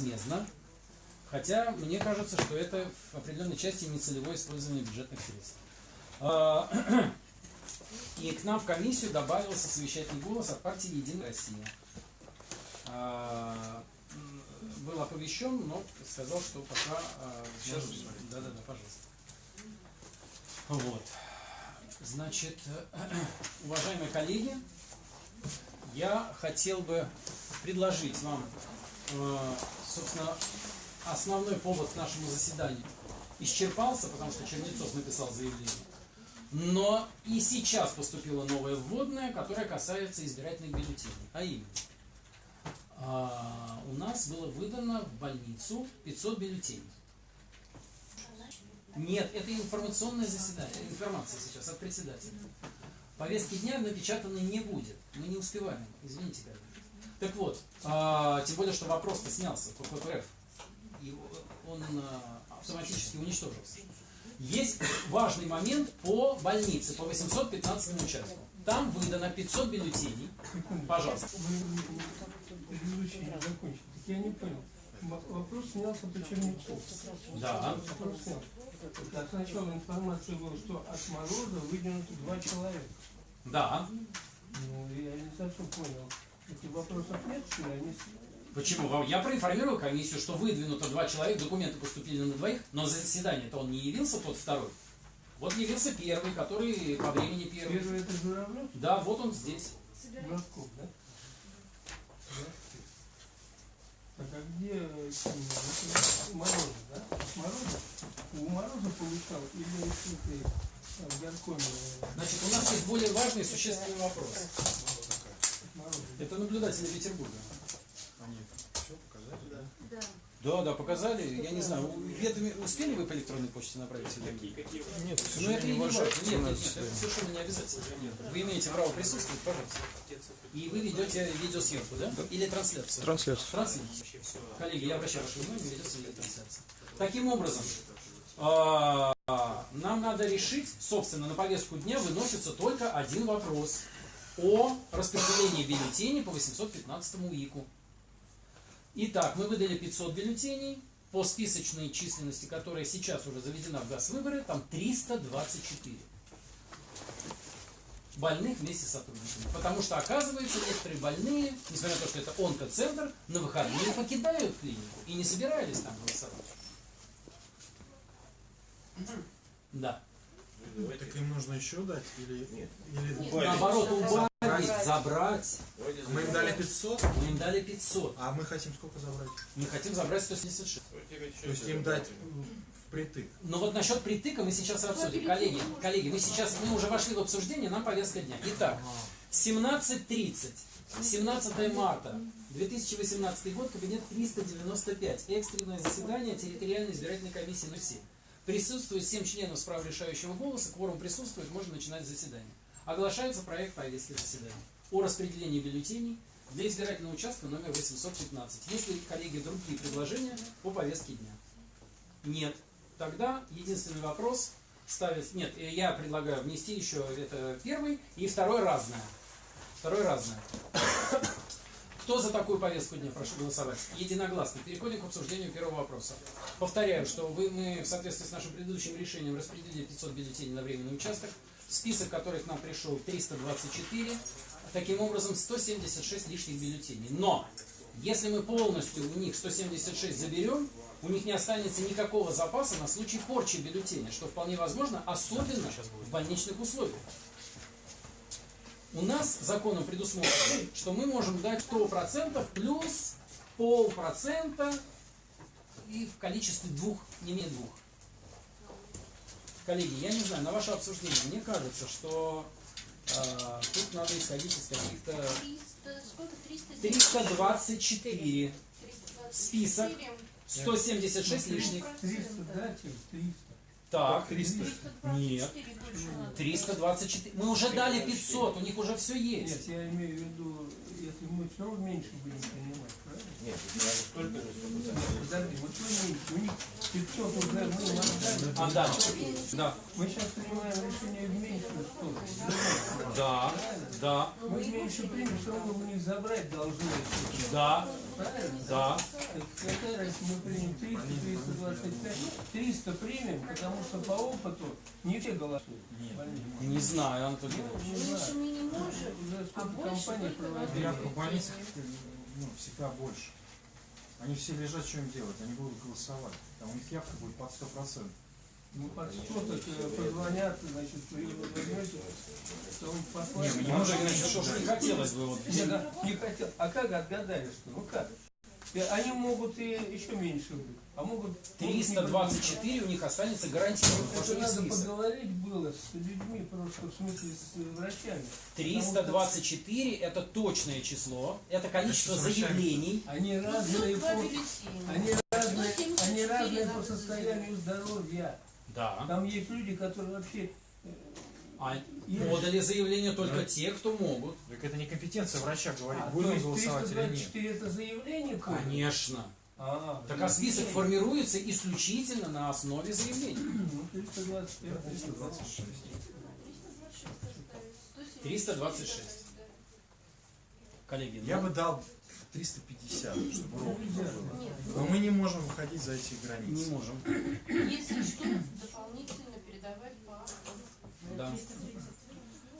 безвозмездно, хотя мне кажется, что это в определенной части нецелевое использование бюджетных средств. А, И к нам в комиссию добавился совещательный голос от партии «Единая Россия». А, Был оповещен, но сказал, что пока... а, Сейчас. Да-да-да, пожалуйста. Вот. Значит, уважаемые коллеги, я хотел бы предложить вам, собственно, основной повод к нашему заседанию исчерпался, потому что Чернецов написал заявление. Но и сейчас поступила новая вводная, которая касается избирательных бюллетеней. А именно, а, у нас было выдано в больницу 500 бюллетеней. Нет, это информационное заседание, информация сейчас от председателя. Повестки дня напечатанной не будет. Мы не успеваем. Извините, коллеги. Так вот, а, тем более, что вопрос-то снялся по ППРФ. И он а, автоматически уничтожился. Есть важный момент по больнице, по 815 участку. Там выдано 500 бюллетеней. Пожалуйста. Я не понял. Вопрос снялся по Чернецову. Да. Вопрос снялся. Так сначала информация была, что от Мороза выдвинуто два человека. Да. Ну, я не совсем понял. Вопросов нет? Они Почему? Я проинформировал комиссию, что выдвинуто два человека, документы поступили на двоих, но за заседание-то он не явился, тот второй. Вот явился первый, который по времени первый. Первый это Журавлев, Да, вот он здесь. Журавков, да? Так а где э, Мороза, да? Мороза? У Мороза получал или в горкоме э, Значит, у нас есть более важный и существенный вопрос. Это наблюдатели Петербурга. Они все показали, да? Да, да, показали. Я не знаю, ведоми- успели вы по электронной почте направить или нет? Нет, к Ну это не важно. Нет, нет, нет, это совершенно не обязательно. Вы имеете право присутствовать, пожалуйста. И вы ведете видеосъемку, да? Или трансляцию? Трансляцию. Трансляцию. Коллеги, я обращаю ваше внимание, ведется видеотрансляция. Таким образом, а, нам надо решить, собственно, на повестку дня выносится только один вопрос о распределении бюллетеней по 815 УИКу. Итак, мы выдали 500 бюллетеней по списочной численности, которая сейчас уже заведена в ГАЗ-выборы, там 324 больных вместе с сотрудниками. Потому что, оказывается, некоторые больные, несмотря на то, что это онкоцентр, на выходные покидают клинику и не собирались там голосовать. Да. Так им нужно еще дать или, или Наоборот, убавить, забрать. Мы им дали 500, Мы им дали 500. а мы хотим сколько забрать? Мы хотим забрать 176. То есть им дать впритык. Но вот насчет притыка мы сейчас обсудим. Коллеги, коллеги, мы сейчас, мы уже вошли в обсуждение, нам повестка дня. Итак, 17.30, 17 марта 2018 год, кабинет 395, экстренное заседание территориальной избирательной комиссии номер 7. Присутствует 7 членов с правом решающего голоса, кворум присутствует, можно начинать заседание. Оглашается проект повестки заседания о распределении бюллетеней для избирательного участка номер 815. Есть ли, коллеги, другие предложения по повестке дня? Нет. Тогда единственный вопрос ставить... Нет, э, я предлагаю внести еще это первый и второй разное. Второй разное. Кто за такую повестку дня? Прошу голосовать. Единогласно. Переходим к обсуждению первого вопроса. Повторяю, что вы, мы в соответствии с нашим предыдущим решением распределили 500 бюллетеней на временный участок. Список, который к нам пришел, 324. Таким образом, 176 лишних бюллетеней. Но, если мы полностью у них 176 заберем, у них не останется никакого запаса на случай порчи бюллетеня, что вполне возможно, особенно в больничных условиях. У нас законом предусмотрено, что мы можем дать 100% плюс полпроцента и в количестве двух, не менее двух. Коллеги, я не знаю, на ваше обсуждение, мне кажется, что э, тут надо исходить из каких-то 300, сколько? 300? 324 список, 176 лишних. 300 дать им? 300. Так, 300. 324 Нет. больше надо. 324. Мы уже дали 500, у них уже все Нет, есть. я имею в виду, если мы все равно меньше будем принимать, правильно? Нет, столько же, сколько Нет, подожди, вот мы меньше, у них 500 уже мы отдали. А, да. Да. Мы сейчас принимаем решение в меньшую сторону. Да. Да. Мы меньше примем, все равно у них забрать должны. Да. Правильно? Да. Разница, мы примем 300, 325, 300 примем, потому что по опыту не все голосуют. Нет, не знаю, Анатолий Ну, Меньше знаю. мы не можем, Уже а сколько больше компаний только в больницах ну, всегда больше. Они все лежат, что им делать? Они будут голосовать. Там у них явка будет под 100%. Ну, под что так э, позвонят, значит, вы его возьмете, то он Не, послает. не можем Иванович, что ж не хотелось бы вот... Не, да, не хотел. А как отгадали, что? Ну как? И Они могут и еще меньше быть. А могут... могут не 324 у них останется гарантированно, что Это надо список. поговорить было с людьми, просто в смысле с э, врачами. 324 это точное число, это количество Это заявлений. Они Ну, разные по, они разные, 174 они разные по состоянию здоровья. Да. Там есть люди, которые вообще э, А подали заявление только те, кто могут. Так это не компетенция врача говорить, А, будем голосовать или нет. 324 это заявление подали? Конечно. А, Так а список формируется исключительно на основе заявлений. Ну, 325. 326. 326. Коллеги, Я ну, бы дал 350, чтобы ровно было. Нет, Но мы не можем выходить за эти не границы. можем. если что, дополнительно передавать по Да.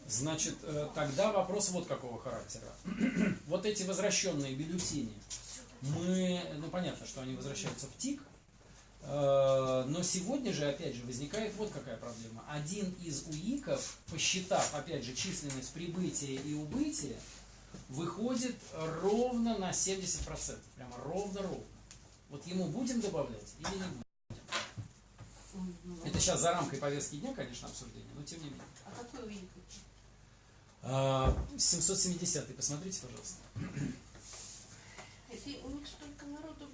Значит, э, тогда вопрос вот какого характера. Вот эти возвращенные бюллетени, мы, ну понятно, что они возвращаются в ТИК, э, но сегодня же, опять же, возникает вот какая проблема. Один из УИКов, посчитав, опять же, численность прибытия и убытия, выходит ровно на 70%. Прямо ровно-ровно. Вот ему будем добавлять или не будем? Это сейчас за рамкой повестки дня, конечно, обсуждение, но тем не менее. А какой них? А, 770 посмотрите, пожалуйста. Это у них столько народу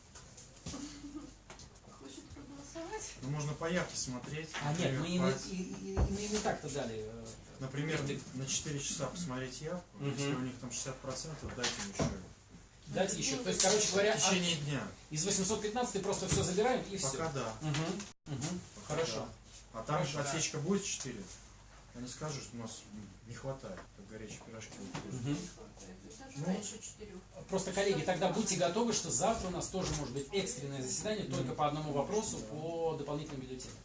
хочет проголосовать. Ну, можно по явке смотреть. А нет, мы им, и, и- и- мы им и так-то дали. Например, на 4 часа посмотреть явку. Мгм. Если у них там 60%, дайте им еще. Дать еще. То есть, короче говоря, В течение дня. от- из 815 просто все забираем и все. Пока да. Угу, угу. Пока Хорошо. да. А там Хорошо, да. отсечка будет 4. Они скажут, что у нас не хватает, как горячие пирожки. Даже Ну. Просто, коллеги, тогда будьте готовы, что завтра у нас тоже может быть экстренное заседание только по одному вопросу по дополнительным бюллетеням.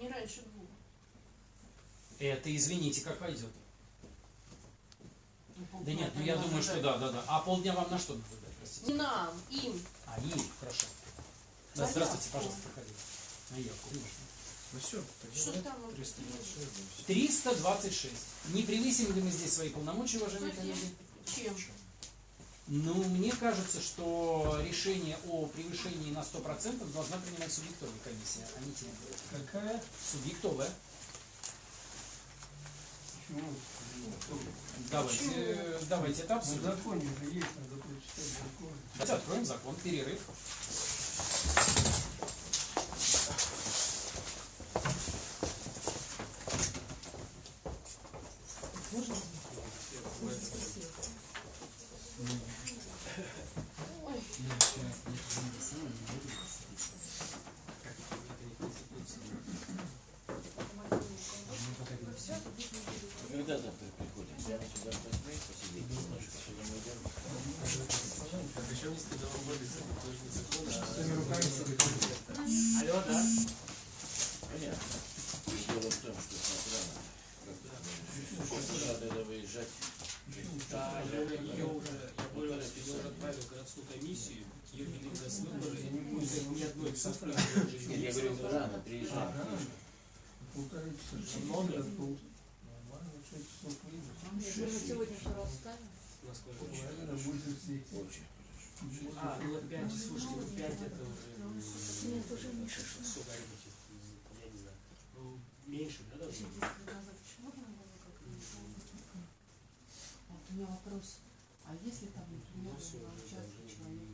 Не раньше. Это, извините, как пойдет. Да нет, ну я думаю, что да, да, да. А полдня вам на что надо дать, простите? Не нам, им. А, им, хорошо. Да, здравствуйте, пожалуйста, проходите. На явку, конечно. Ну все, Что там? 326. да, всё. 326. Не превысим ли мы здесь свои полномочия, уважаемые коллеги? Чем? Ну, мне кажется, что решение о превышении на 100% должна принимать субъектовая комиссия, а не те. Какая? Субъектовая. Почему? Давайте, давайте это Ну, в обсудим. законе же есть, надо прочитать закон. Давайте откроем закон, перерыв. Когда завтра приходит? Прямо сюда посмотреть, посидеть немножко. Сегодня мы идем. Своими руками себе Алло, да? Понятно. Дело в том, что с утра надо. С утра надо выезжать. Я уже, я что я уже отправил городскую комиссию, даст выборы, я не будет ни одной цифры, я говорю, рано приезжать. Ага. Полтора часа. Был. Нормально, шесть часов сегодня насколько Наверное, будет здесь. Очень. А, вот 5, слушайте, ну 5 это уже... Нет, уже меньше. Арифметик, я не знаю. Ну, меньше, да, должно быть? Вот у меня вопрос. А если там, например, Ну, на уже, участке да, человек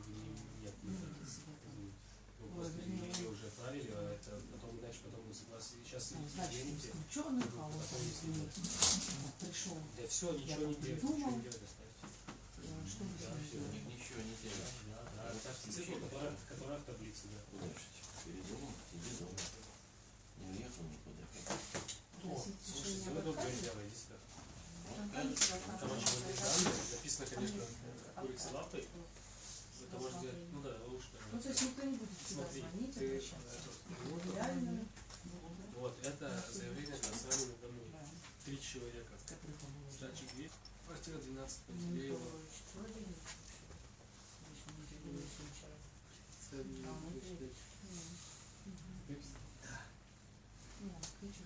Нет, ну, для себя там, ну, просто мне уже отправили, а это потом дальше, потом мы согласны. Сейчас, ну, значит, извините, извините, вот пришел, да все, ничего не делать, ничего не делать, э, что вы Да, все, ничего не делать. Да, да, оставьте цифру, которая, которая в таблице, да. Же? Передумал, сиди дома. Не уехал никуда. Просить Слушай, решения сделай об доброе дело, иди сюда. Короче, в этой данной написано, конечно, курица лапой, есть никто не будет Смотри, звонить, ты, обращаться. э, Реально. Вот, это заявление на дому. Да. Три человека. Который, по-моему, Сдачи две. Квартира 12 Ну, Пантелеева. то А, ну.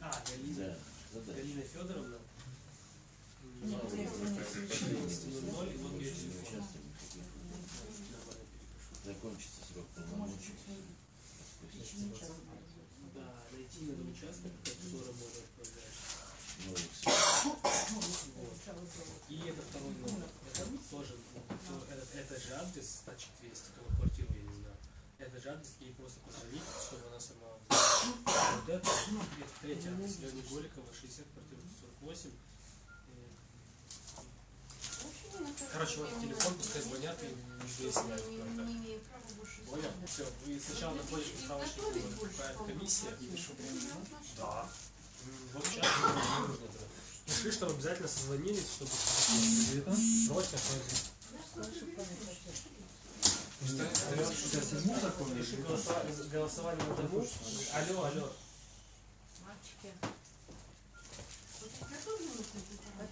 А, Галина. Да. Галина Федоровна. Закончится срок полномочий. Да, найти надо участок, по которому можно отправлять. Вот. И это второй номер. Это тоже, ну, этот, это же адрес, значит, 200, только квартиру я не знаю. Это же адрес, ей просто позвонить, чтобы она сама. Вот это, ну, это третий адрес, Леони Голикова, 60, квартира 48. Э, Короче, вот телефон, пускай звонят и имею права больше Понял? Все, вы сначала находите справочник, какая комиссия. Да. Вот сейчас не нужно это. Пиши, что обязательно созвонились, чтобы срочно Сейчас седьмой закон или Пиши голосова- голосование на дому. Алло, алло. Мальчики. Потише. Э, да, по, по, какой вопрос? Только очень быстро. У меня времени нет. Мне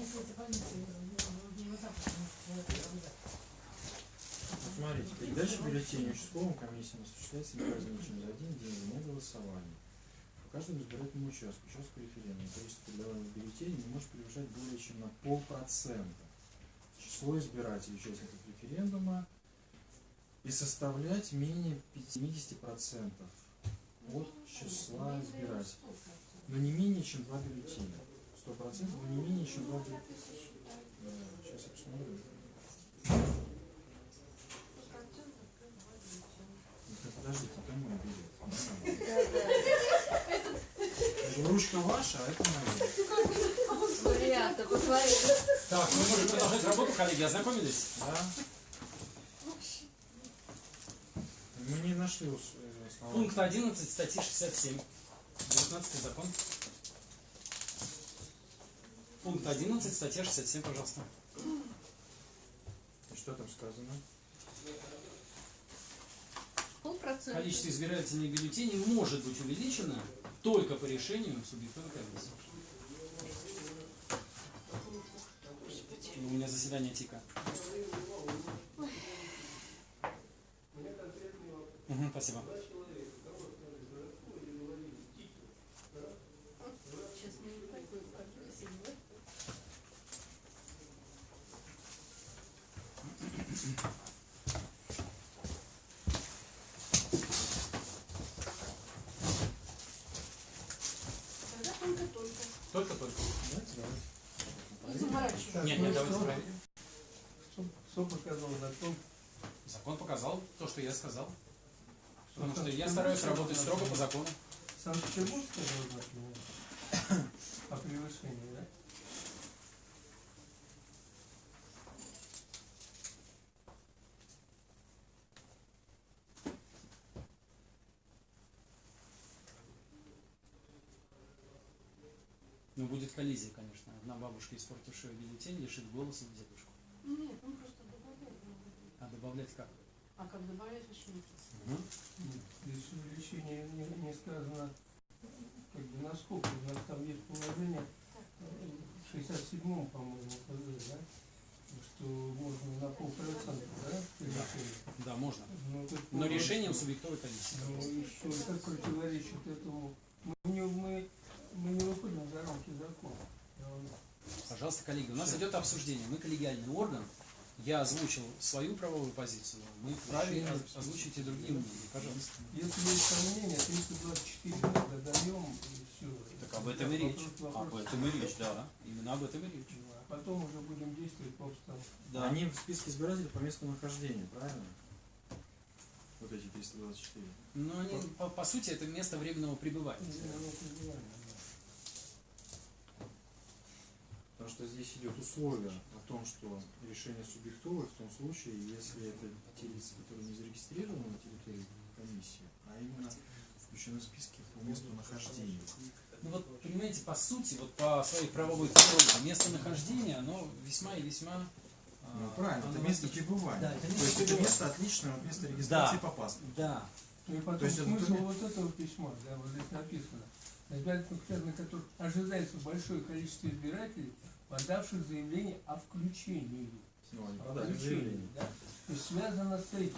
если это больница, не вот так вот. Смотрите, передача бюллетеней участковым комиссиям осуществляется не позднее, чем за один день вне голосования. По каждому избирательному участку, участку референдума, количество передаваемых бюллетеней не может превышать более чем на полпроцента число избирателей участников референдума и составлять менее 50% от числа избирателей. Но не менее чем два бюллетеня. 100%, но не менее чем два бюллетеня. Сейчас я посмотрю. Ну, Подождите, это мой билет. Ручка ваша, а это моя. Варианты, посмотри. Так, мы можем продолжать работу, коллеги, ознакомились? Да? Мы не нашли э, слова. Пункт 11 статьи 67. 19 закон. Пункт 11, статья 67, пожалуйста. И Что там сказано? Полпроцента. Количество избирательных бюллетеней может быть увеличено только по решению субъективной комиссии. У меня заседание ТИКа. Мгм, спасибо. Сейчас мы не такой профессии, да? Тогда только-только. Только-только. Давайте, давайте. Не заморачивайся. Так, Нет, ну нет, давайте проверим. Что, что показал закон? Закон показал то, что я сказал. Потому что я стараюсь работать строго по закону. Санкт-Петербург сказал закон о превышении, да? Ну, будет коллизия, конечно. Одна бабушка, испортившая бюллетень, лишит голоса дедушку. Нет, он просто добавляет. А добавлять как? А как добавлять еще не Мгм. Здесь решении не, не сказано, как бы насколько, у нас там есть положение в 67-м, по-моему, да? Что можно на полпроцента, да, превышение? Да, можно. Ну, Но полностью- решением субъектовой комиссии. Ну и что, как противоречит этому? Мы не, мы, мы не выходим за рамки закона. Пожалуйста, коллеги, у нас идет обсуждение. Мы коллегиальный орган. Я озвучил свою правовую позицию. Мы вправе озвучить и другие мнения. Пожалуйста. Если есть сомнения, 324 мы додаем и все. Так об этом и речь. Об этом и речь, да. Именно об этом и речь. А потом уже будем действовать по обстановке. Они в списке избирателей по месту нахождения, правильно? Вот эти 324. Но они, по, по сути, это место временного пребывания. Потому что здесь идет условие о том, что решение субъектовое в том случае, если это те лица, которые не зарегистрированы на территории комиссии, а именно включены в списки по месту нахождения. Ну вот, понимаете, по сути, вот по своей правовой природе, местонахождение, оно весьма и весьма... а, Ну, правильно, это место пребывания. Да, это То место есть это место отличное от места регистрации Да. по паспорту. Да. Ну и потом То есть это смысл только- вот этого письма, да, вот здесь написано. На избирательных участках, на которых ожидается большое количество избирателей, подавших заявление о включении. Ну, О включении, да. То есть связано с этим.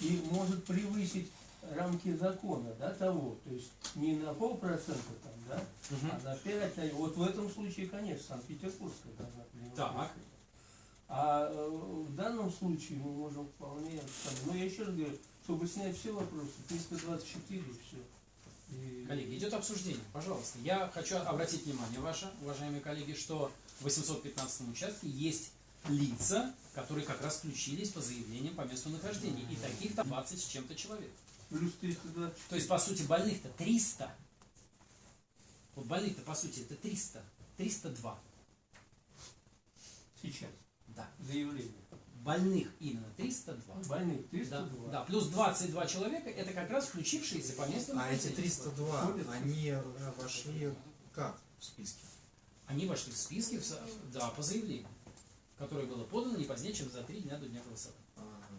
И может превысить рамки закона, да, того. То есть не на полпроцента там, да, Мгм. а на 5, на- вот в этом случае, конечно, Санкт-Петербургская должна принимать Так. А э, в данном случае мы можем вполне, но я еще раз говорю, чтобы снять все вопросы, 324 и все. И- Коллеги, идет обсуждение, пожалуйста. Я хочу обратить внимание ваше, уважаемые коллеги, что в 815 участке есть лица, которые как раз включились по заявлениям по месту нахождения. И таких там 20 с чем-то человек. Плюс 324. То есть, по сути, больных-то 300. Вот больных-то, по сути, это 300. 302. сейчас Да. заявление. Больных именно 302. Больных Да, 302. да, плюс 22 человека, это как раз включившиеся по месту А эти нахождения. 302, Ходят? они вошли как в списке? Они вошли в списки, да, по заявлению, которое было подано не позднее, чем за три дня до дня голосования. Ага.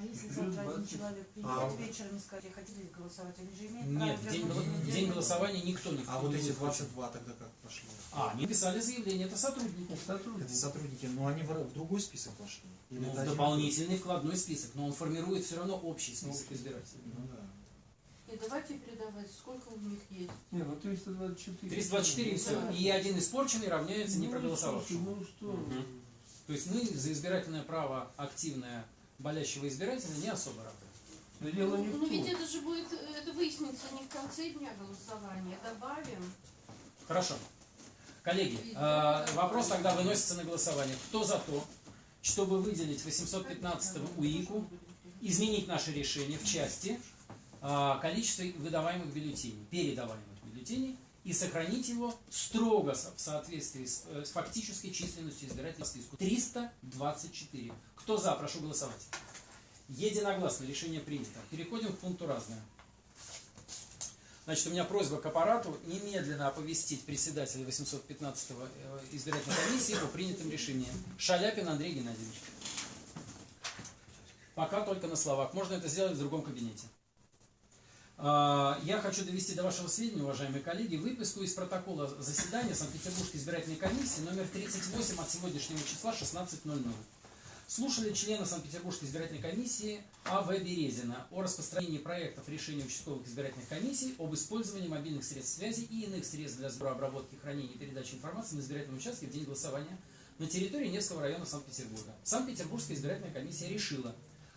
302. А если завтра один 20. человек А, придет вечером и скажет, хотите ли голосовать, они же имеют Нет, в право день, день день голосования никто не А вот эти будет включен. 22 тогда как пошли? А, они писали заявление, это сотрудники. Это сотрудник. Это сотрудники, но они в, в другой список вошли? Или Ну, это в один- дополнительный вкладной список, но он формирует все равно общий список Ну, избирателей. Ну да. И давайте передавать, сколько у них есть. Не, ну 324. 324 и все. Да. И один испорченный равняется не Ну, проголосовавшему. Ну что? Мгм. То есть мы за избирательное право активное болящего избирателя не особо рады. Но дело не Ну, ну ведь это же будет, э, это выяснится не в конце дня голосования. Добавим. Хорошо. Коллеги, э, вопрос тогда выносится на голосование. Кто за то, чтобы выделить 815 УИКу, изменить наше решение в части э, количества выдаваемых бюллетеней, передаваемых бюллетеней, и сохранить его строго в соответствии с, э, фактической численностью избирателей списку. 324. Кто за, прошу голосовать. Единогласно решение принято. Переходим к пункту разное. Значит, у меня просьба к аппарату немедленно оповестить председателя 815-го э, избирательной комиссии о принятом решении. Шаляпин Андрей Геннадьевич. Пока только на словах. Можно это сделать в другом кабинете. А, Я хочу довести до вашего сведения, уважаемые коллеги, выписку из протокола заседания Санкт-Петербургской избирательной комиссии номер 38 от сегодняшнего числа 16.00. Слушали члена Санкт-Петербургской избирательной комиссии А.В. Березина о распространении проектов решений участковых избирательных комиссий об использовании мобильных средств связи и иных средств для сбора, обработки, хранения и передачи информации на избирательном участке в день голосования на территории Невского района Санкт-Петербурга. Санкт-Петербургская избирательная комиссия решила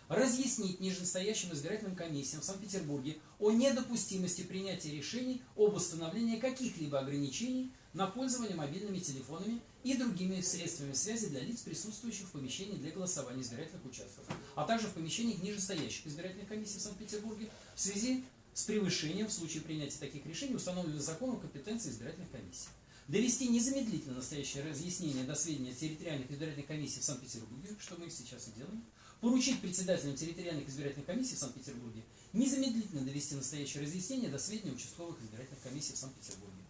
разъяснить нижестоящим избирательным комиссиям в Санкт-Петербурге о недопустимости принятия решений об установлении каких-либо ограничений на пользование мобильными телефонами и другими средствами связи для лиц, присутствующих в помещении для голосования избирательных участков, а также в помещениях нижестоящих избирательных комиссий в Санкт-Петербурге в связи с превышением в случае принятия таких решений установленных законом компетенции избирательных комиссий. Довести незамедлительно настоящее разъяснение до сведения территориальных избирательных комиссий в Санкт-Петербурге, что мы сейчас и делаем, поручить председателям территориальных избирательных комиссий в Санкт-Петербурге незамедлительно довести настоящее разъяснение до сведения участковых избирательных комиссий в Санкт-Петербурге.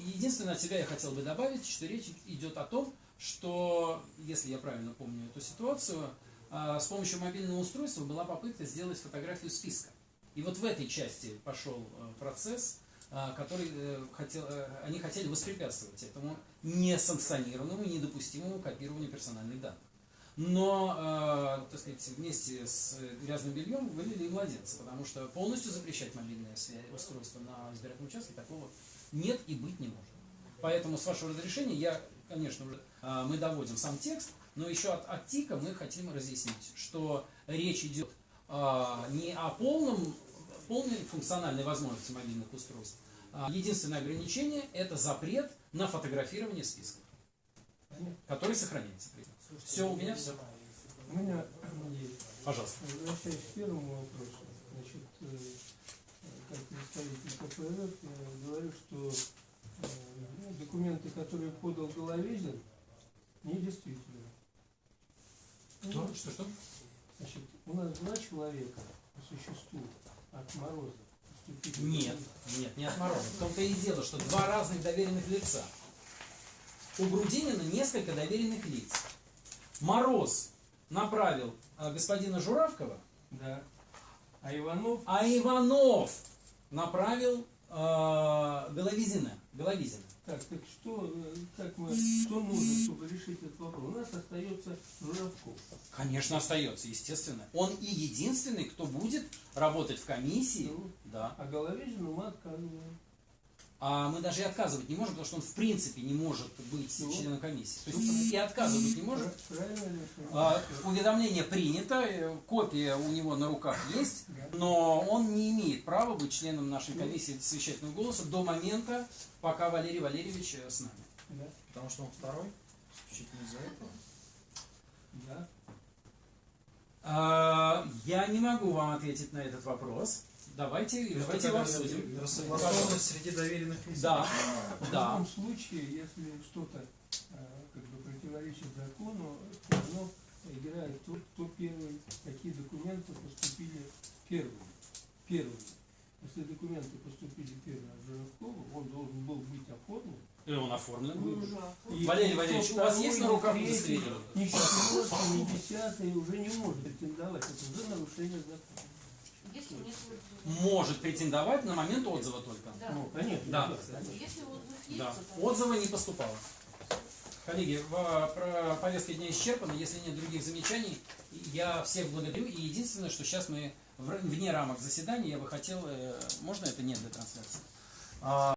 Единственное, от себя я хотел бы добавить, что речь идет о том, что, если я правильно помню эту ситуацию, а, с помощью мобильного устройства была попытка сделать фотографию списка. И вот в этой части пошел э, процесс, а, который э, хотел, э, они хотели воспрепятствовать этому несанкционированному недопустимому копированию персональных данных. Но, э, так сказать, вместе с грязным бельем вылили и младенца, потому что полностью запрещать мобильное устройство на избирательном участке такого нет и быть не может. Поэтому, с вашего разрешения, я, конечно, уже, э, мы доводим сам текст, но еще от, от ТИКа мы хотим разъяснить, что речь идет э, не о полном, полной функциональной возможности мобильных устройств. А единственное ограничение – это запрет на фотографирование Понятно. который сохраняется. Все, у меня все. У меня есть. Пожалуйста. Возвращаясь к первому вопросу, значит, э, как представитель КПРФ, я говорю, что э, документы, которые подал Головезин, недействительны. Что? Что? Что? Значит, у нас два человека по существу от Мороза? Нет, нет, не от Мороза. В том-то и дело, что два разных доверенных лица. У Грудинина несколько доверенных лиц. Мороз направил э, господина Журавкова, Да. А Иванов а Иванов направил э, Головизина. Головизина. Так, так что, как мы, что нужно, чтобы решить этот вопрос? У нас остается Журавков. Конечно, остается, естественно. Он и единственный, кто будет работать в комиссии. Ну, Да. а Головизину мы отказываем. А мы даже и отказывать не можем, потому что он в принципе не может быть Ну. членом комиссии. То есть и отказывать не может. А, уведомление принято, э, копия у него на руках есть, но он не имеет права быть членом нашей комиссии совещательного голоса до момента, пока Валерий Валерьевич э, с нами. Да, Потому что он второй, исключительно из-за этого. да. А, я не могу вам ответить на этот вопрос. Давайте, давайте его обсудим. Рассогласованность среди доверенных лиц. Да, В да. любом случае, если что-то э, как бы противоречит закону, то оно играет то, кто первый, какие документы поступили первыми. Первыми. Если документы поступили первыми от Журавкова, он должен был быть оформлен. И он оформлен. И Валерий Валерьевич, у вас есть на руках удостоверение? Ни четвертый, ни десятый уже не может претендовать. Это уже нарушение закона. Может претендовать на момент отзыва только. Да. Ну, конечно. Да. Если отзыв есть, Да. то Отзыва не поступало. Коллеги, в- про повестка дня исчерпана. Если нет других замечаний, я всех благодарю. И единственное, что сейчас мы в- вне рамок заседания, я бы хотел, э, можно это нет для трансляции? А,